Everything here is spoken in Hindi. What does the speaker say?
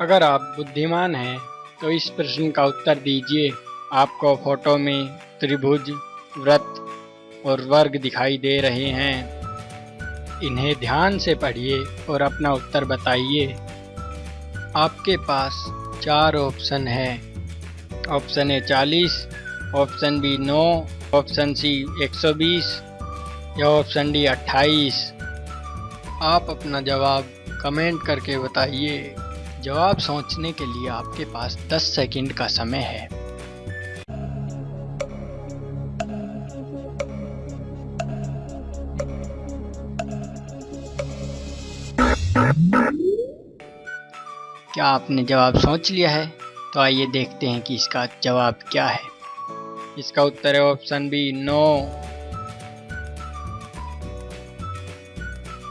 अगर आप बुद्धिमान हैं तो इस प्रश्न का उत्तर दीजिए। आपको फ़ोटो में त्रिभुज, व्रत और वर्ग दिखाई दे रहे हैं। इन्हें ध्यान से पढ़िए और अपना उत्तर बताइए। आपके पास चार ऑप्शन है। ऑप्शन ए चालीस, ऑप्शन बी नौ, ऑप्शन सी एक सौ बीस या ऑप्शन डी अट्ठाईस। आप अपना जवाब कमेंट करके बताइए। जवाब सोचने के लिए आपके पास 10 सेकंड का समय है। क्या आपने जवाब सोच लिया है? तो आइए देखते हैं कि इसका जवाब क्या है। इसका उत्तर है ऑप्शन बी नो।